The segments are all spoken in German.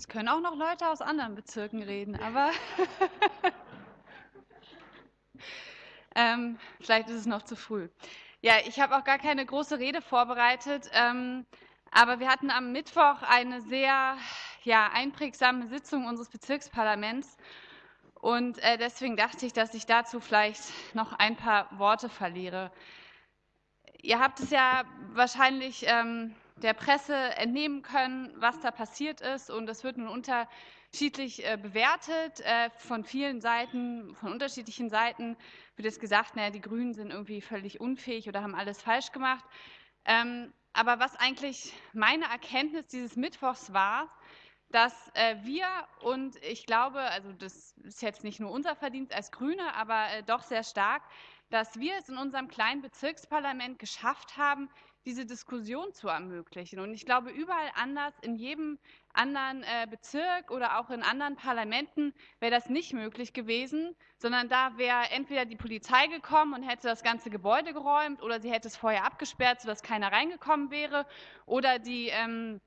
Es können auch noch Leute aus anderen Bezirken reden, aber ähm, vielleicht ist es noch zu früh. Ja, ich habe auch gar keine große Rede vorbereitet, ähm, aber wir hatten am Mittwoch eine sehr ja, einprägsame Sitzung unseres Bezirksparlaments und äh, deswegen dachte ich, dass ich dazu vielleicht noch ein paar Worte verliere. Ihr habt es ja wahrscheinlich ähm, der Presse entnehmen können, was da passiert ist. Und es wird nun unterschiedlich äh, bewertet. Äh, von vielen Seiten, von unterschiedlichen Seiten wird jetzt gesagt, naja, die Grünen sind irgendwie völlig unfähig oder haben alles falsch gemacht. Ähm, aber was eigentlich meine Erkenntnis dieses Mittwochs war, dass äh, wir und ich glaube, also das ist jetzt nicht nur unser Verdienst als Grüne, aber äh, doch sehr stark, dass wir es in unserem kleinen Bezirksparlament geschafft haben, diese Diskussion zu ermöglichen. Und ich glaube, überall anders, in jedem anderen äh, Bezirk oder auch in anderen Parlamenten wäre das nicht möglich gewesen, sondern da wäre entweder die Polizei gekommen und hätte das ganze Gebäude geräumt oder sie hätte es vorher abgesperrt, sodass keiner reingekommen wäre oder die ähm,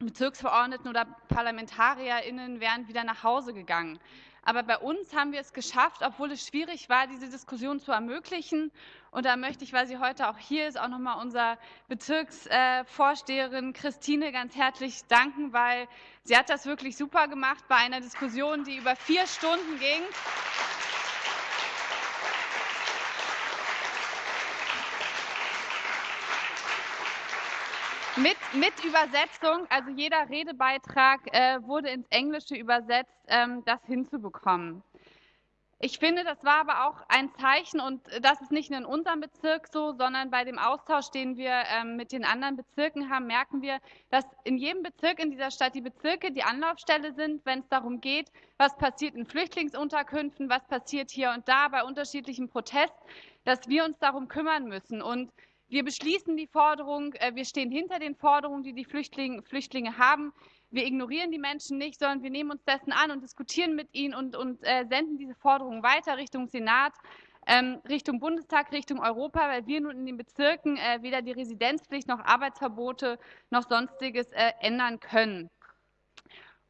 Bezirksverordneten oder ParlamentarierInnen wären wieder nach Hause gegangen. Aber bei uns haben wir es geschafft, obwohl es schwierig war, diese Diskussion zu ermöglichen. Und da möchte ich, weil sie heute auch hier ist, auch nochmal unserer Bezirksvorsteherin Christine ganz herzlich danken, weil sie hat das wirklich super gemacht bei einer Diskussion, die über vier Stunden ging. Mit, mit Übersetzung, also jeder Redebeitrag äh, wurde ins Englische übersetzt, ähm, das hinzubekommen. Ich finde, das war aber auch ein Zeichen, und das ist nicht nur in unserem Bezirk so, sondern bei dem Austausch, den wir ähm, mit den anderen Bezirken haben, merken wir, dass in jedem Bezirk in dieser Stadt die Bezirke die Anlaufstelle sind, wenn es darum geht, was passiert in Flüchtlingsunterkünften, was passiert hier und da bei unterschiedlichem Protest, dass wir uns darum kümmern müssen. Und wir beschließen die Forderung, äh, wir stehen hinter den Forderungen, die die Flüchtlinge, Flüchtlinge haben. Wir ignorieren die Menschen nicht, sondern wir nehmen uns dessen an und diskutieren mit ihnen und, und äh, senden diese Forderungen weiter Richtung Senat, ähm, Richtung Bundestag, Richtung Europa, weil wir nun in den Bezirken äh, weder die Residenzpflicht noch Arbeitsverbote noch sonstiges äh, ändern können.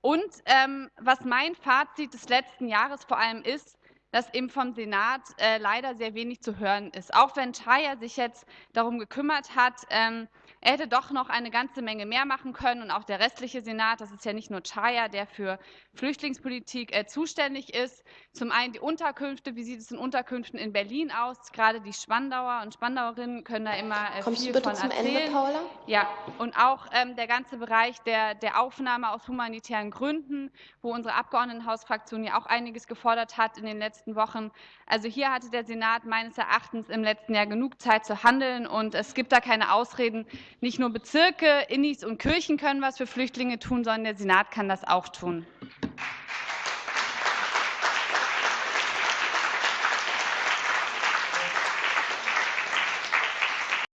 Und ähm, was mein Fazit des letzten Jahres vor allem ist, dass eben vom Senat äh, leider sehr wenig zu hören ist. Auch wenn Chaya sich jetzt darum gekümmert hat, ähm, er hätte doch noch eine ganze Menge mehr machen können und auch der restliche Senat, das ist ja nicht nur Chaya, der für Flüchtlingspolitik äh, zuständig ist. Zum einen die Unterkünfte, wie sieht es in Unterkünften in Berlin aus? Gerade die Spandauer und Spandauerinnen können da immer äh, Kommst viel du bitte von zum erzählen. Ende, Paula? Ja, und auch ähm, der ganze Bereich der, der Aufnahme aus humanitären Gründen, wo unsere Abgeordnetenhausfraktion ja auch einiges gefordert hat in den letzten Wochen. Also hier hatte der Senat meines Erachtens im letzten Jahr genug Zeit zu handeln und es gibt da keine Ausreden. Nicht nur Bezirke, Innis und Kirchen können was für Flüchtlinge tun, sondern der Senat kann das auch tun.